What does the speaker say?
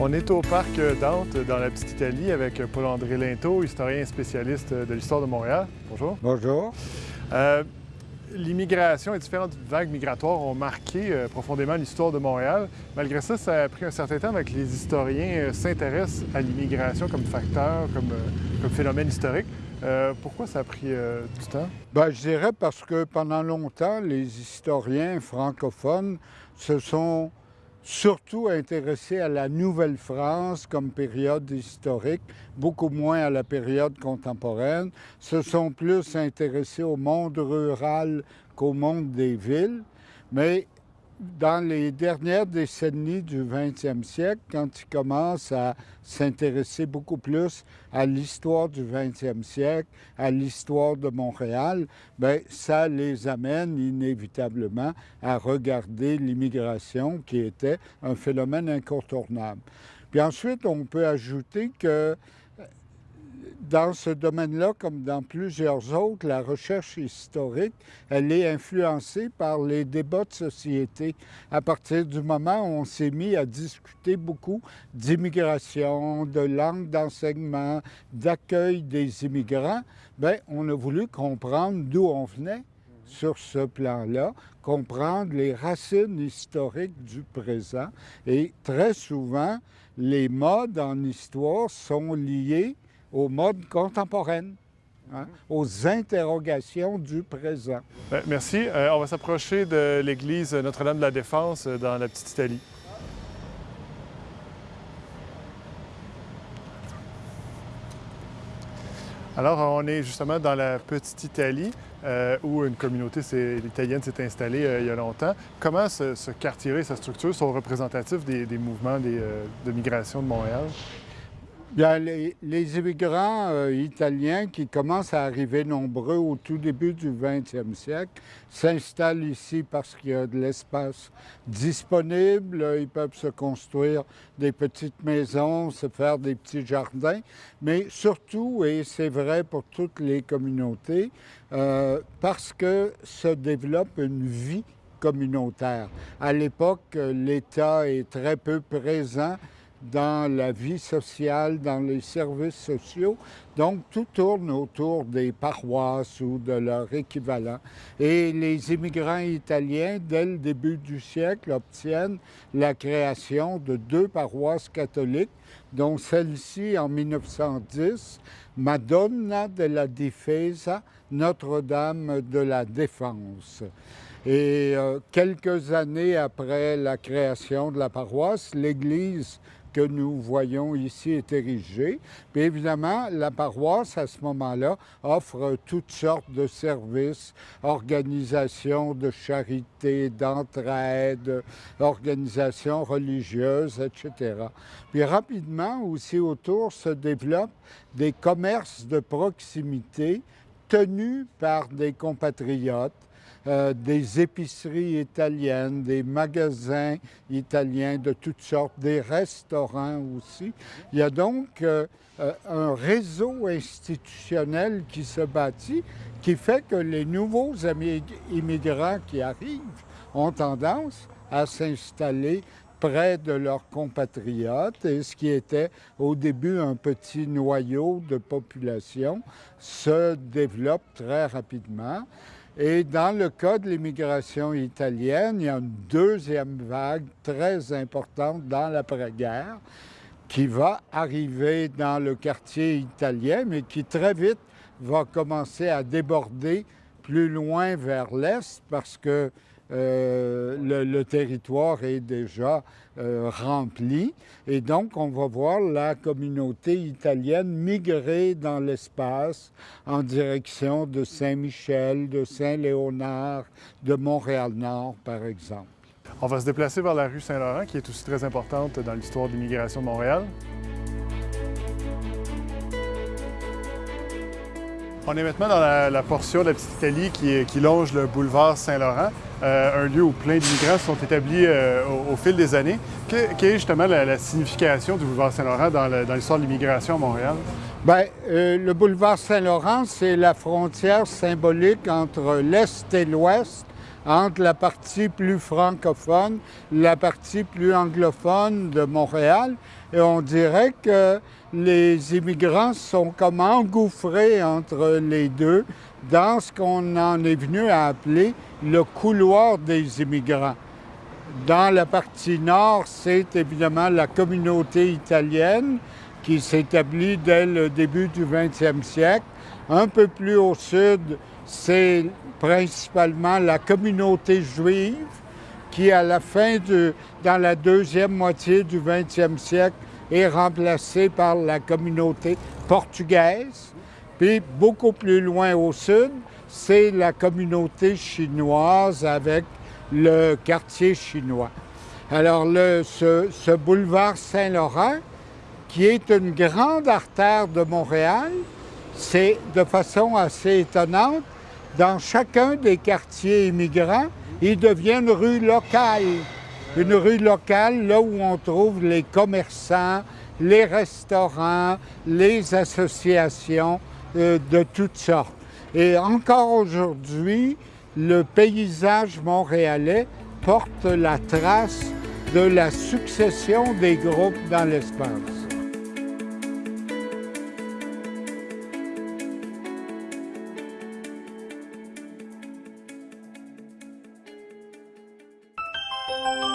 On est au parc Dante, dans la Petite Italie, avec Paul-André Linteau, historien spécialiste de l'histoire de Montréal. Bonjour. Bonjour. Euh, L'immigration et différentes vagues migratoires ont marqué euh, profondément l'histoire de Montréal. Malgré ça, ça a pris un certain temps avec que les historiens euh, s'intéressent à l'immigration comme facteur, comme, euh, comme phénomène historique. Pourquoi ça a pris du temps? Ben, je dirais parce que pendant longtemps, les historiens francophones se sont surtout intéressés à la Nouvelle-France comme période historique, beaucoup moins à la période contemporaine, se sont plus intéressés au monde rural qu'au monde des villes, mais dans les dernières décennies du 20e siècle, quand ils commencent à s'intéresser beaucoup plus à l'histoire du 20e siècle, à l'histoire de Montréal, bien, ça les amène inévitablement à regarder l'immigration qui était un phénomène incontournable. Puis ensuite, on peut ajouter que dans ce domaine-là, comme dans plusieurs autres, la recherche historique, elle est influencée par les débats de société. À partir du moment où on s'est mis à discuter beaucoup d'immigration, de langue d'enseignement, d'accueil des immigrants, bien, on a voulu comprendre d'où on venait sur ce plan-là, comprendre les racines historiques du présent. Et très souvent, les modes en histoire sont liés aux modes contemporaines, hein, aux interrogations du présent. Ben, merci. Euh, on va s'approcher de l'église Notre-Dame de la Défense euh, dans la Petite Italie. Alors, on est justement dans la Petite Italie, euh, où une communauté italienne s'est installée il y a longtemps. Comment ce, quartier-là et sa structure sont représentatifs des, mouvements de migration de Montréal? Bien, les, immigrants euh, italiens qui commencent à arriver nombreux au tout début du 20e siècle s'installent ici parce qu'il y a de l'espace disponible. Ils peuvent se construire des petites maisons, se faire des petits jardins, mais surtout, et c'est vrai pour toutes les communautés, euh, parce que se développe une vie communautaire. À l'époque, l'État est très peu présent dans la vie sociale, dans les services sociaux. Donc, tout tourne autour des paroisses ou de leur équivalent. Et les immigrants italiens, dès le début du siècle, obtiennent la création de deux paroisses catholiques, dont celle-ci en 1910, Madonna della Difesa, Notre-Dame de la Défense. Et euh, quelques années après la création de la paroisse, l'Église que nous voyons ici est érigée. Puis évidemment, la à ce moment-là, offre toutes sortes de services, organisations de charité, d'entraide, organisations religieuses, etc. Puis rapidement, aussi autour se développent des commerces de proximité tenus par des compatriotes euh, des épiceries italiennes, des magasins italiens de toutes sortes, des restaurants aussi. Il y a donc euh, euh, un réseau institutionnel qui se bâtit qui fait que les nouveaux immigrants qui arrivent ont tendance à s'installer près de leurs compatriotes et ce qui était au début un petit noyau de population se développe très rapidement. Et dans le cas de l'immigration italienne, il y a une deuxième vague très importante dans l'après-guerre qui va arriver dans le quartier italien, mais qui très vite va commencer à déborder plus loin vers l'est parce que euh, le, territoire est déjà euh, rempli. Et donc, on va voir la communauté italienne migrer dans l'espace en direction de Saint-Michel, de Saint-Léonard, de Montréal-Nord, par exemple. On va se déplacer vers la rue Saint-Laurent, qui est aussi très importante dans l'histoire de l'immigration de Montréal. On est maintenant dans la, portion de la Petite Italie qui, qui longe le boulevard Saint-Laurent. un lieu où plein d'immigrants sont établis au, fil des années. quelle est justement la, signification du boulevard Saint-Laurent dans l'histoire de l'immigration à Montréal? Bien, le boulevard Saint-Laurent, c'est la frontière symbolique entre l'Est et l'Ouest entre la partie plus francophone, la partie plus anglophone de Montréal. Et on dirait que les immigrants sont comme engouffrés entre les deux dans ce qu'on en est venu à appeler le couloir des immigrants. Dans la partie nord, c'est évidemment la communauté italienne qui s'établit dès le début du 20e siècle. Un peu plus au sud, c'est principalement la communauté juive qui, à la fin de, dans la deuxième moitié du 20e siècle, est remplacée par la communauté portugaise. Puis beaucoup plus loin au sud, c'est la communauté chinoise avec le quartier chinois. Alors ce boulevard Saint-Laurent, qui est une grande artère de Montréal, c'est de façon assez étonnante, dans chacun des quartiers immigrants, il devient une rue locale. Une rue locale, là où on trouve les commerçants, les restaurants, les associations euh, de toutes sortes. Et encore aujourd'hui, le paysage montréalais porte la trace de la succession des groupes dans l'espace. Bye.